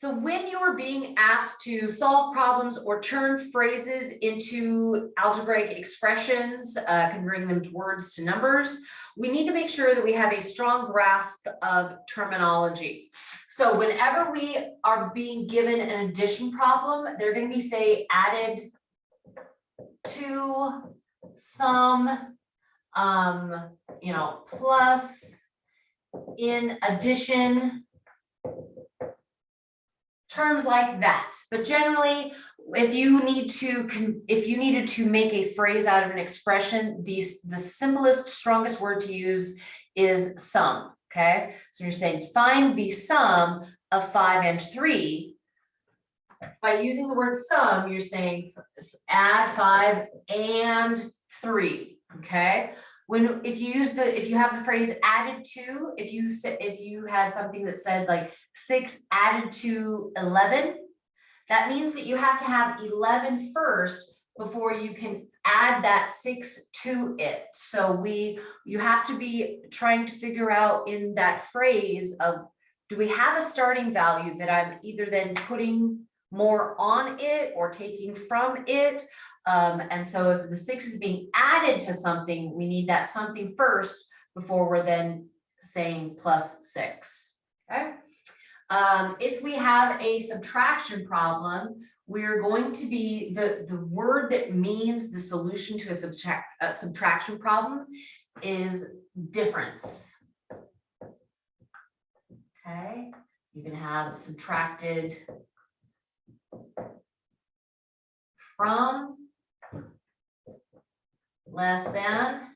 So when you're being asked to solve problems or turn phrases into algebraic expressions, uh, converting them to words to numbers, we need to make sure that we have a strong grasp of terminology. So whenever we are being given an addition problem, they're going to be say added to some, um, you know, plus in addition terms like that. But generally, if you need to, if you needed to make a phrase out of an expression, these, the simplest, strongest word to use is sum, okay? So you're saying find the sum of five and three. By using the word sum, you're saying add five and three, okay? When, if you use the, if you have the phrase added to, if you said, if you had something that said like six added to 11, that means that you have to have 11 first before you can add that six to it. So we, you have to be trying to figure out in that phrase of, do we have a starting value that I'm either then putting more on it or taking from it? Um, and so if the six is being added to something, we need that something first before we're then saying plus six, okay? Um, if we have a subtraction problem, we're going to be, the, the word that means the solution to a subtract, a subtraction problem is difference. Okay, you can have subtracted from less than.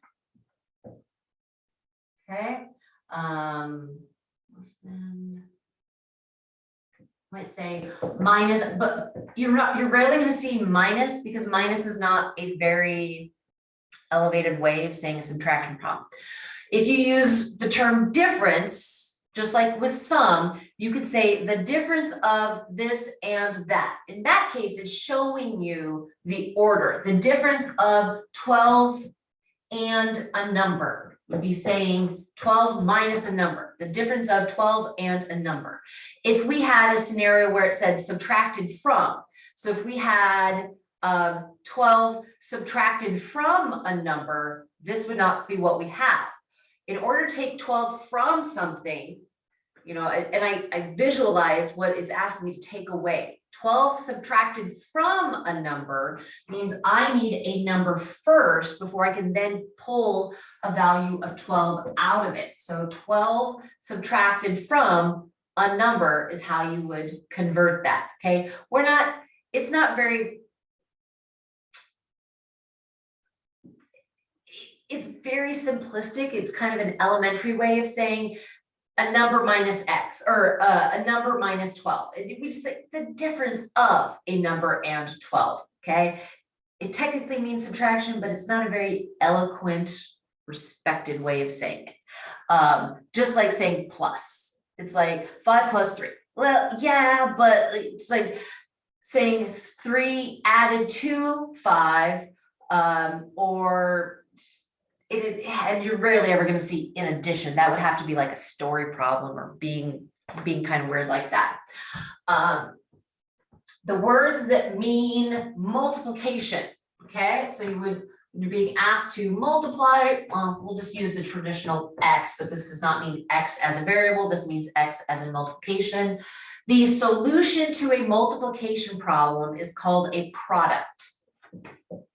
Okay, um, less than might say minus, but you're not, you're rarely gonna see minus because minus is not a very elevated way of saying a subtraction problem. If you use the term difference, just like with sum, you could say the difference of this and that. In that case, it's showing you the order, the difference of twelve and a number would be saying twelve minus a number, the difference of twelve and a number. If we had a scenario where it said subtracted from, so if we had um, twelve subtracted from a number, this would not be what we have. In order to take twelve from something, you know, and I, I visualize what it's asking me to take away. Twelve subtracted from a number means I need a number first before I can then pull a value of twelve out of it. So twelve subtracted from a number is how you would convert that, okay? We're not, it's not very it's very simplistic. It's kind of an elementary way of saying a number minus X or uh, a number minus 12. We just say the difference of a number and 12, okay? It technically means subtraction, but it's not a very eloquent, respected way of saying it. Um, just like saying plus. It's like five plus three. Well, yeah, but it's like saying three added to five um, or it, and you're rarely ever gonna see in addition, that would have to be like a story problem or being, being kind of weird like that. Um, the words that mean multiplication, okay, so you would, you're being asked to multiply, well, we'll just use the traditional X, but this does not mean X as a variable, this means X as in multiplication. The solution to a multiplication problem is called a product.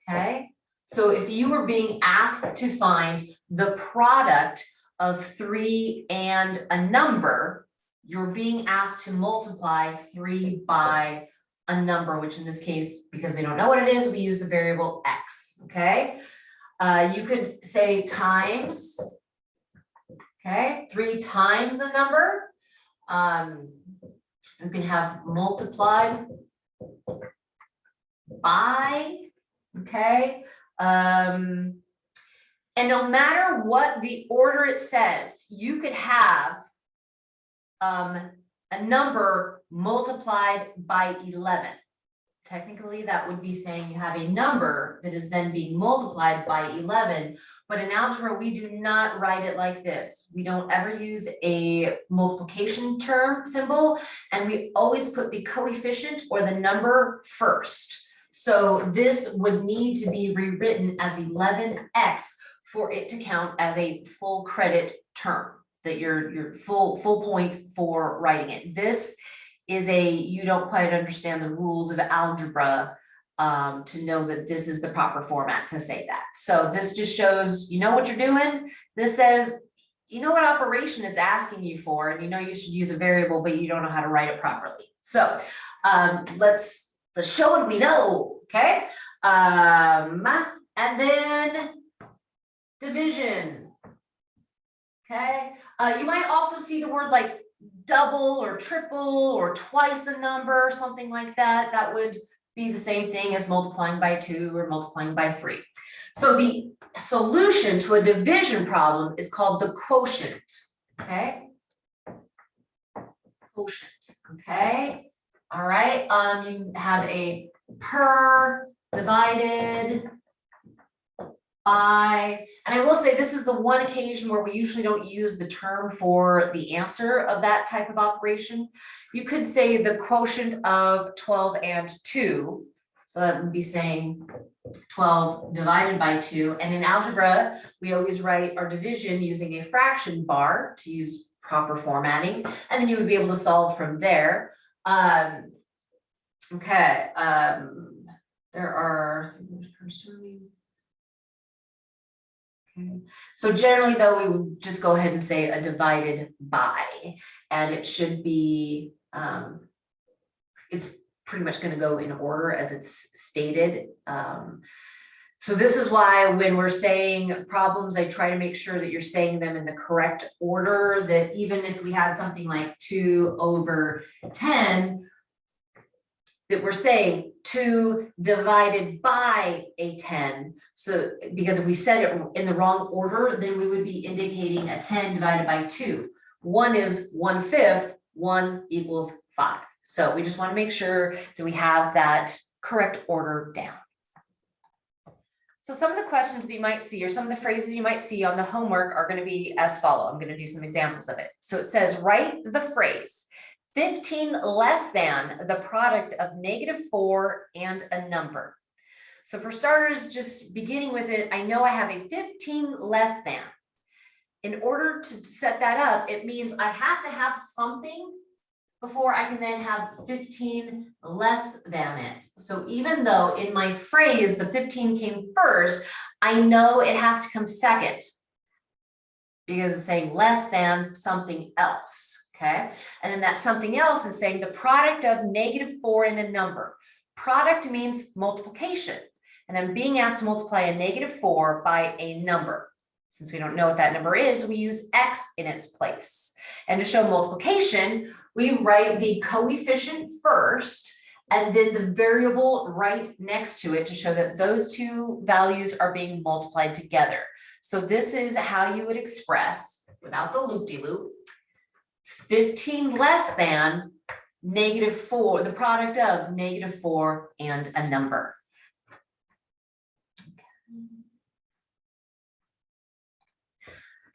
Okay, so if you were being asked to find the product of three and a number, you're being asked to multiply three by a number, which in this case, because we don't know what it is, we use the variable x, okay? Uh, you could say times, okay, three times a number. Um, you can have multiplied by, okay? Um, and no matter what the order it says, you could have um, a number multiplied by eleven. Technically, that would be saying you have a number that is then being multiplied by eleven, But in algebra, we do not write it like this. We don't ever use a multiplication term symbol. And we always put the coefficient or the number first. So this would need to be rewritten as eleven x for it to count as a full credit term. That you're, you're full, full points for writing it. This is a, you don't quite understand the rules of algebra um, to know that this is the proper format to say that. So this just shows, you know what you're doing. This says, you know what operation it's asking you for, and you know you should use a variable, but you don't know how to write it properly. So um, let's, let's show we know, okay? Um, and then division. Okay, uh, you might also see the word like double or triple or twice a number, something like that. That would be the same thing as multiplying by two or multiplying by three. So the solution to a division problem is called the quotient, okay? Quotient, okay? All right, um, you have a per divided by, and I will say this is the one occasion where we usually don't use the term for the answer of that type of operation. You could say the quotient of twelve and two. So that would be saying twelve divided by two. And in algebra, we always write our division using a fraction bar to use proper formatting. And then you would be able to solve from there. Um, okay, um, there are. Okay, So generally though, we would just go ahead and say a divided by, and it should be, um, it's pretty much gonna go in order as it's stated. Um, so this is why when we're saying problems, I try to make sure that you're saying them in the correct order, that even if we had something like two over ten, that we're saying two divided by a ten. So, because if we said it in the wrong order, then we would be indicating a ten divided by two. One is one fifth, one equals five. So we just want to make sure that we have that correct order down. So some of the questions that you might see or some of the phrases you might see on the homework are going to be as follow. I'm going to do some examples of it. So it says, write the phrase fifteen less than the product of negative four and a number. So for starters, just beginning with it, I know I have a fifteen less than. In order to set that up, it means I have to have something before I can then have fifteen less than it. So even though in my phrase, the fifteen came first, I know it has to come second. Because it's saying less than something else, okay? And then that something else is saying the product of negative four and a number. Product means multiplication. And I'm being asked to multiply a negative four by a number. Since we don't know what that number is, we use X in its place. And to show multiplication, we write the coefficient first and then the variable right next to it to show that those two values are being multiplied together. So this is how you would express, without the loop-de-loop, 15 less than negative four, the product of negative four and a number.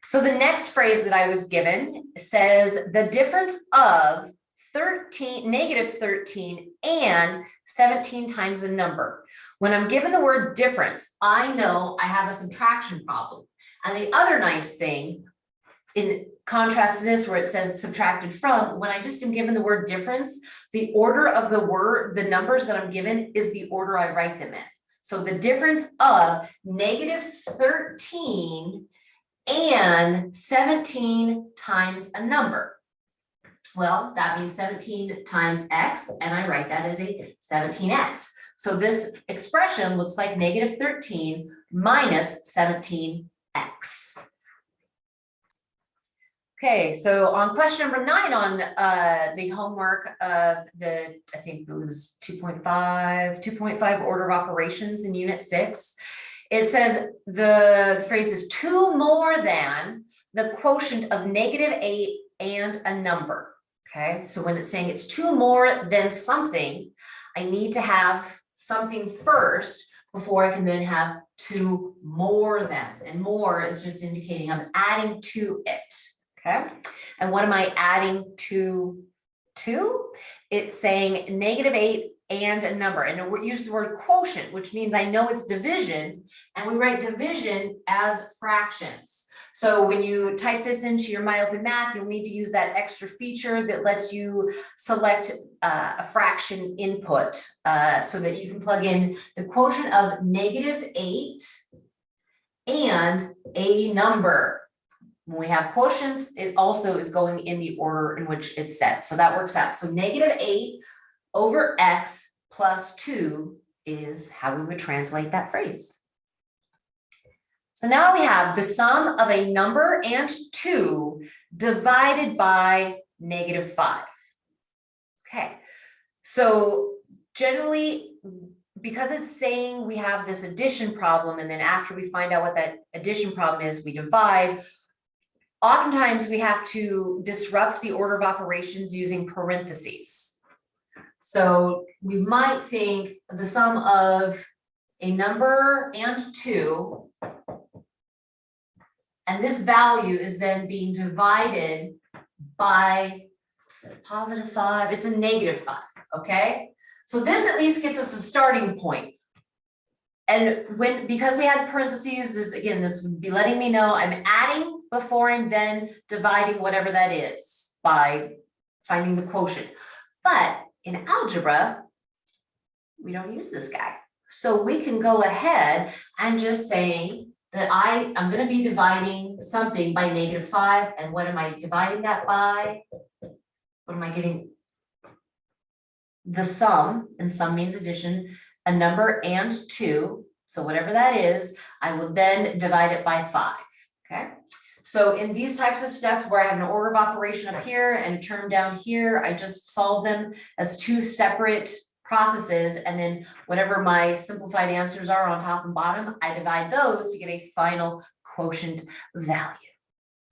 So the next phrase that I was given says the difference of 13, negative 13 and 17 times a number. When I'm given the word difference, I know I have a subtraction problem. And the other nice thing, in contrast to this where it says subtracted from, when I just am given the word difference, the order of the word, the numbers that I'm given is the order I write them in. So the difference of negative 13 and 17 times a number. Well, that means 17 times x, and I write that as a 17x. So this expression looks like negative 13 minus 17x. Okay, so on question number nine on uh, the homework of the, I think it was 2.5, 2.5 order of operations in unit six. It says the phrase is two more than the quotient of negative eight and a number. Okay, so when it's saying it's two more than something, I need to have something first before I can then have two more than, and more is just indicating I'm adding to it, okay? And what am I adding to, to? It's saying negative eight and a number, and we're using the word quotient, which means I know it's division, and we write division as fractions. So when you type this into your MyOpenMath, you'll need to use that extra feature that lets you select uh, a fraction input uh, so that you can plug in the quotient of negative eight and a number. When we have quotients, it also is going in the order in which it's set. So that works out. So negative eight over x plus two is how we would translate that phrase. So now we have the sum of a number and two divided by negative five. Okay, so generally, because it's saying we have this addition problem, and then after we find out what that addition problem is, we divide. Oftentimes, we have to disrupt the order of operations using parentheses. So we might think the sum of a number and two. And this value is then being divided by, positive five? It's a negative five, okay? So this at least gets us a starting point. And when, because we had parentheses, this, again, this would be letting me know I'm adding before and then dividing whatever that is by finding the quotient. But in algebra, we don't use this guy. So we can go ahead and just say that I, I'm gonna be dividing something by negative five, and what am I dividing that by? What am I getting? The sum, and sum means addition, a number and two, so whatever that is, I will then divide it by five, okay? So in these types of steps where I have an order of operation up here and term down here, I just solve them as two separate processes, and then whatever my simplified answers are on top and bottom, I divide those to get a final quotient value.